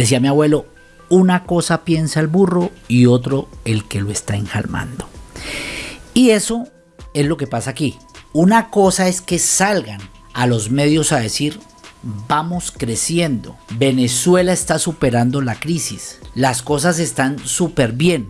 Decía mi abuelo, una cosa piensa el burro y otro el que lo está enjalmando. Y eso es lo que pasa aquí. Una cosa es que salgan a los medios a decir, vamos creciendo, Venezuela está superando la crisis, las cosas están súper bien,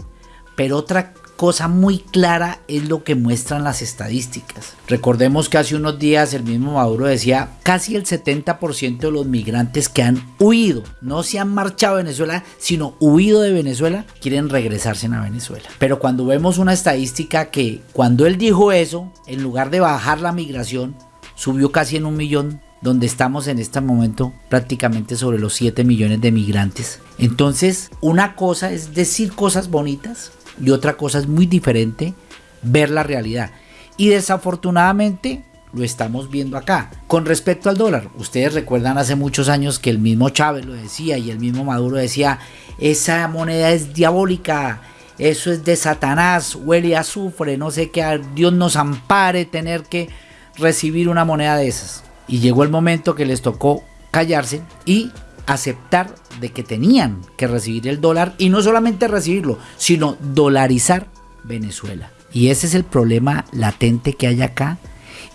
pero otra cosa muy clara es lo que muestran las estadísticas. Recordemos que hace unos días el mismo Maduro decía casi el 70% de los migrantes que han huido, no se han marchado a Venezuela, sino huido de Venezuela, quieren regresarse a Venezuela. Pero cuando vemos una estadística que cuando él dijo eso, en lugar de bajar la migración, subió casi en un millón donde estamos en este momento prácticamente sobre los 7 millones de migrantes. Entonces, una cosa es decir cosas bonitas y otra cosa es muy diferente ver la realidad. Y desafortunadamente lo estamos viendo acá. Con respecto al dólar, ustedes recuerdan hace muchos años que el mismo Chávez lo decía y el mismo Maduro decía, esa moneda es diabólica, eso es de Satanás, huele a azufre, no sé qué, Dios nos ampare tener que recibir una moneda de esas. Y llegó el momento que les tocó callarse y aceptar de que tenían que recibir el dólar y no solamente recibirlo, sino dolarizar Venezuela. Y ese es el problema latente que hay acá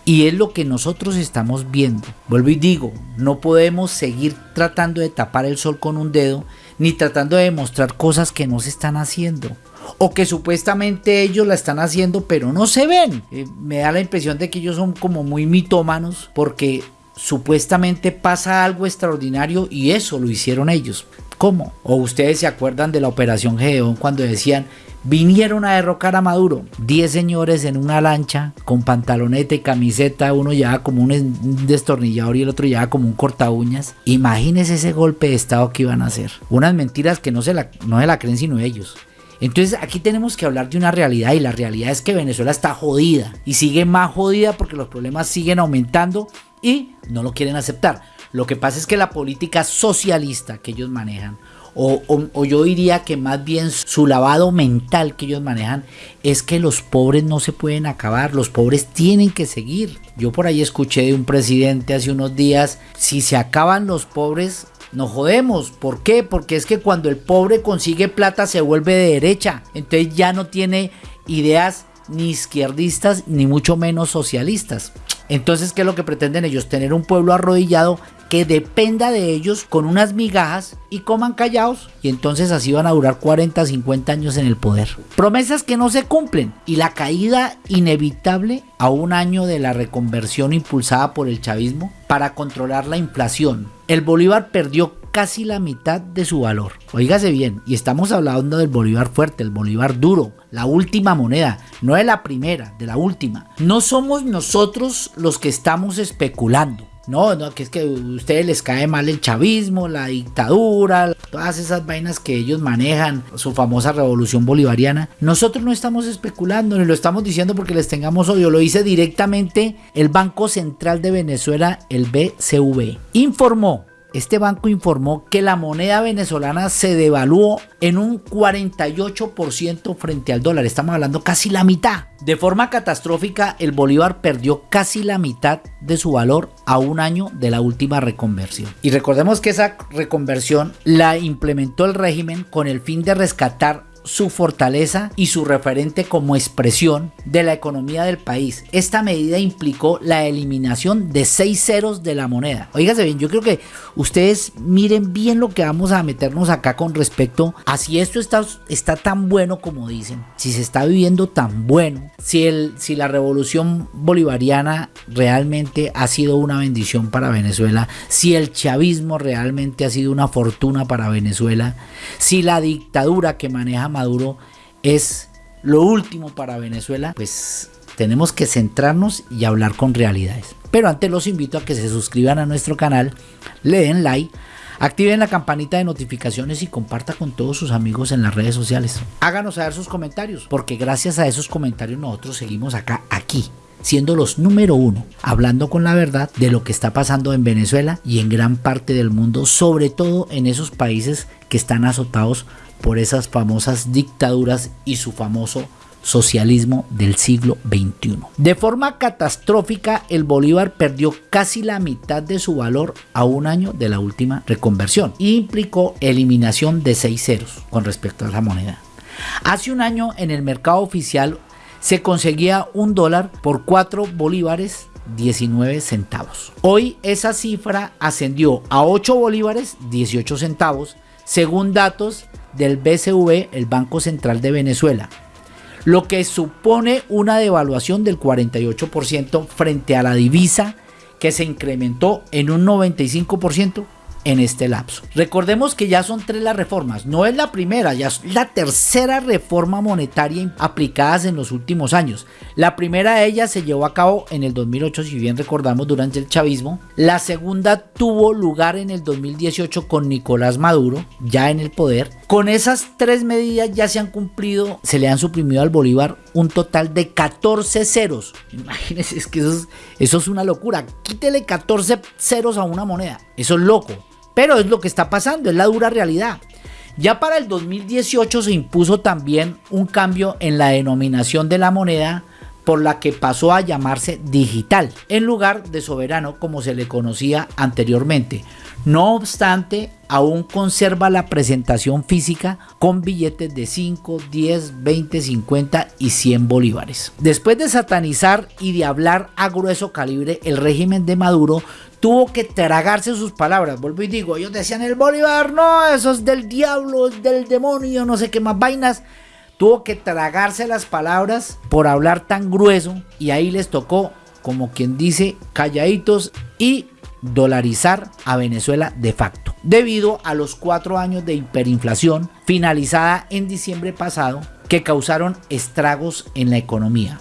y es lo que nosotros estamos viendo. Vuelvo y digo, no podemos seguir tratando de tapar el sol con un dedo ni tratando de demostrar cosas que no se están haciendo o que supuestamente ellos la están haciendo pero no se ven. Eh, me da la impresión de que ellos son como muy mitómanos porque supuestamente pasa algo extraordinario y eso lo hicieron ellos. ¿Cómo? O ustedes se acuerdan de la operación Gedeón cuando decían vinieron a derrocar a Maduro. 10 señores en una lancha con pantaloneta y camiseta, uno llevaba como un destornillador y el otro llevaba como un corta uñas. Imagínense ese golpe de estado que iban a hacer. Unas mentiras que no se la, no se la creen sino ellos. Entonces aquí tenemos que hablar de una realidad y la realidad es que Venezuela está jodida y sigue más jodida porque los problemas siguen aumentando y no lo quieren aceptar. Lo que pasa es que la política socialista que ellos manejan, o, yo diría que más bien su lavado mental que ellos manejan, es que los pobres no se pueden acabar, los pobres tienen que seguir. Yo por ahí escuché de un presidente hace unos días, si se acaban los pobres, nos jodemos. ¿Por qué? Porque es que cuando el pobre consigue plata se vuelve de derecha. Entonces ya no tiene ideas ni izquierdistas ni mucho menos socialistas. Entonces, ¿qué es lo que pretenden ellos? Tener un pueblo arrodillado que dependa de ellos con unas migajas y coman callados y entonces así van a durar 40, 50 años en el poder. Promesas que no se cumplen y la caída inevitable a un año de la reconversión impulsada por el chavismo para controlar la inflación. El Bolívar perdió casi la mitad de su valor. Oígase bien, y estamos hablando del Bolívar fuerte, el Bolívar duro, la última moneda, no de la primera, de la última. No somos nosotros los que estamos especulando. No, no, que es que a ustedes les cae mal el chavismo, la dictadura, todas esas vainas que ellos manejan, su famosa revolución bolivariana. Nosotros no estamos especulando, ni lo estamos diciendo porque les tengamos odio, lo dice directamente el Banco Central de Venezuela, el BCV. Informó este banco informó que la moneda venezolana se devaluó en un 48% frente al dólar. Estamos hablando casi la mitad. De forma catastrófica, el bolívar perdió casi la mitad de su valor a un año de la última reconversión. Y recordemos que esa reconversión la implementó el régimen con el fin de rescatar su fortaleza y su referente como expresión de la economía del país. Esta medida implicó la eliminación de seis ceros de la moneda. Oígase bien, yo creo que ustedes miren bien lo que vamos a meternos acá con respecto a si esto está, está tan bueno como dicen, si se está viviendo tan bueno, si, el, si la revolución bolivariana realmente ha sido una bendición para Venezuela, si el chavismo realmente ha sido una fortuna para Venezuela, si la dictadura que maneja Maduro es lo último para Venezuela, pues tenemos que centrarnos y hablar con realidades. Pero antes los invito a que se suscriban a nuestro canal, le den like, activen la campanita de notificaciones y comparta con todos sus amigos en las redes sociales. Háganos saber sus comentarios, porque gracias a esos comentarios nosotros seguimos acá, aquí, siendo los número uno, hablando con la verdad de lo que está pasando en Venezuela y en gran parte del mundo, sobre todo en esos países que están azotados por esas famosas dictaduras y su famoso socialismo del siglo XXI. De forma catastrófica, el bolívar perdió casi la mitad de su valor a un año de la última reconversión implicó eliminación de seis ceros con respecto a la moneda. Hace un año en el mercado oficial se conseguía un dólar por 4 bolívares 19 centavos. Hoy esa cifra ascendió a 8 bolívares 18 centavos según datos del BCV, el Banco Central de Venezuela, lo que supone una devaluación del 48% frente a la divisa que se incrementó en un 95% en este lapso. Recordemos que ya son tres las reformas, no es la primera, ya es la tercera reforma monetaria aplicadas en los últimos años. La primera de ellas se llevó a cabo en el 2008, si bien recordamos, durante el chavismo. La segunda tuvo lugar en el 2018 con Nicolás Maduro, ya en el poder. Con esas tres medidas ya se han cumplido, se le han suprimido al Bolívar un total de 14 ceros. Imagínense, es que eso es, eso es una locura. Quítele 14 ceros a una moneda. Eso es loco. Pero es lo que está pasando, es la dura realidad. Ya para el 2018 se impuso también un cambio en la denominación de la moneda por la que pasó a llamarse digital en lugar de soberano como se le conocía anteriormente. No obstante, aún conserva la presentación física con billetes de 5, 10, 20, 50 y 100 bolívares. Después de satanizar y de hablar a grueso calibre, el régimen de Maduro tuvo que tragarse sus palabras. Vuelvo y digo, ellos decían el Bolívar, no, eso es del diablo, es del demonio, no sé qué más vainas. Tuvo que tragarse las palabras por hablar tan grueso y ahí les tocó, como quien dice, calladitos y dolarizar a Venezuela de facto, debido a los cuatro años de hiperinflación finalizada en diciembre pasado que causaron estragos en la economía.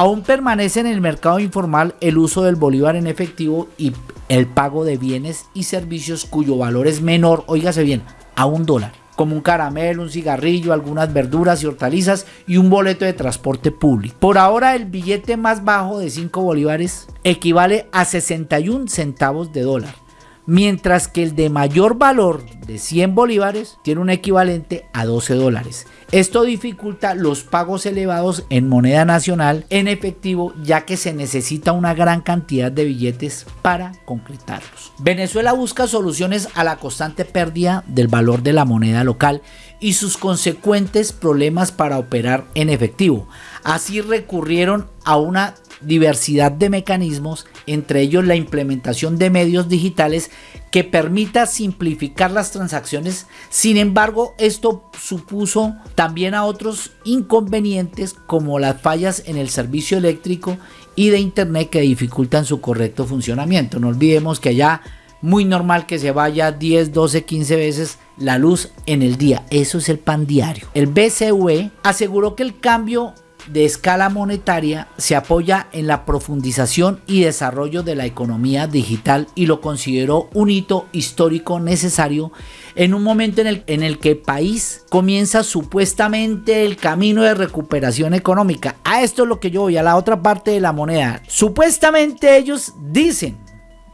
Aún permanece en el mercado informal el uso del bolívar en efectivo y el pago de bienes y servicios cuyo valor es menor, oígase bien, a un dólar, como un caramelo, un cigarrillo, algunas verduras y hortalizas y un boleto de transporte público. Por ahora el billete más bajo de 5 bolívares equivale a 61 centavos de dólar mientras que el de mayor valor de 100 bolívares tiene un equivalente a 12 dólares. Esto dificulta los pagos elevados en moneda nacional en efectivo ya que se necesita una gran cantidad de billetes para concretarlos. Venezuela busca soluciones a la constante pérdida del valor de la moneda local y sus consecuentes problemas para operar en efectivo. Así recurrieron a una diversidad de mecanismos, entre ellos la implementación de medios digitales que permita simplificar las transacciones. Sin embargo, esto supuso también a otros inconvenientes como las fallas en el servicio eléctrico y de internet que dificultan su correcto funcionamiento. No olvidemos que allá muy normal que se vaya 10, 12, 15 veces la luz en el día. Eso es el pan diario. El BCV aseguró que el cambio de escala monetaria se apoya en la profundización y desarrollo de la economía digital y lo consideró un hito histórico necesario en un momento en el, en el que el país comienza supuestamente el camino de recuperación económica. A esto es lo que yo voy, a la otra parte de la moneda. Supuestamente ellos dicen,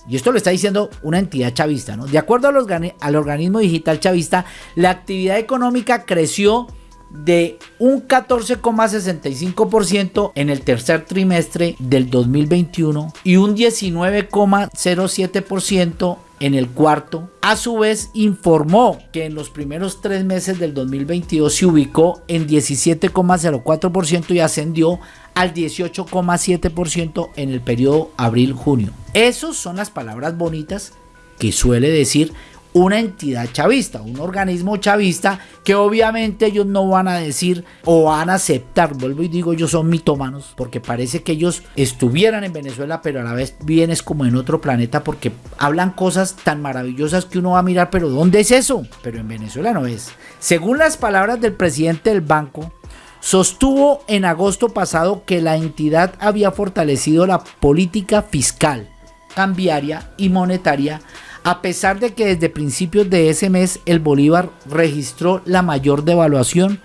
y esto lo está diciendo una entidad chavista, ¿no? De acuerdo al organismo digital chavista, la actividad económica creció de un 14,65% en el tercer trimestre del 2021 y un 19,07% en el cuarto. A su vez informó que en los primeros tres meses del 2022 se ubicó en 17,04% y ascendió al 18,7% en el periodo abril-junio. Esas son las palabras bonitas que suele decir una entidad chavista, un organismo chavista que obviamente ellos no van a decir o van a aceptar, vuelvo y digo, ellos son mitómanos, porque parece que ellos estuvieran en Venezuela, pero a la vez vienes como en otro planeta porque hablan cosas tan maravillosas que uno va a mirar, pero ¿dónde es eso? Pero en Venezuela no es. Según las palabras del presidente del banco, sostuvo en agosto pasado que la entidad había fortalecido la política fiscal, cambiaria y monetaria a pesar de que desde principios de ese mes el bolívar registró la mayor devaluación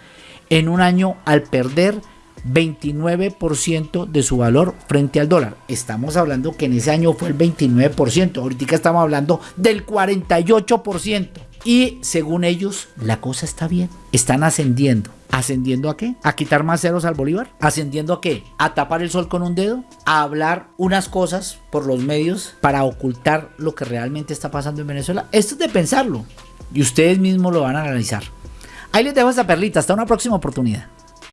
en un año al perder 29% de su valor frente al dólar. Estamos hablando que en ese año fue el 29%, ahorita estamos hablando del 48%. Y según ellos, la cosa está bien, están ascendiendo. ¿Ascendiendo a qué? ¿A quitar más ceros al Bolívar? ¿Ascendiendo a qué? ¿A tapar el sol con un dedo? ¿A hablar unas cosas por los medios para ocultar lo que realmente está pasando en Venezuela? Esto es de pensarlo y ustedes mismos lo van a analizar. Ahí les dejo esta perlita, hasta una próxima oportunidad.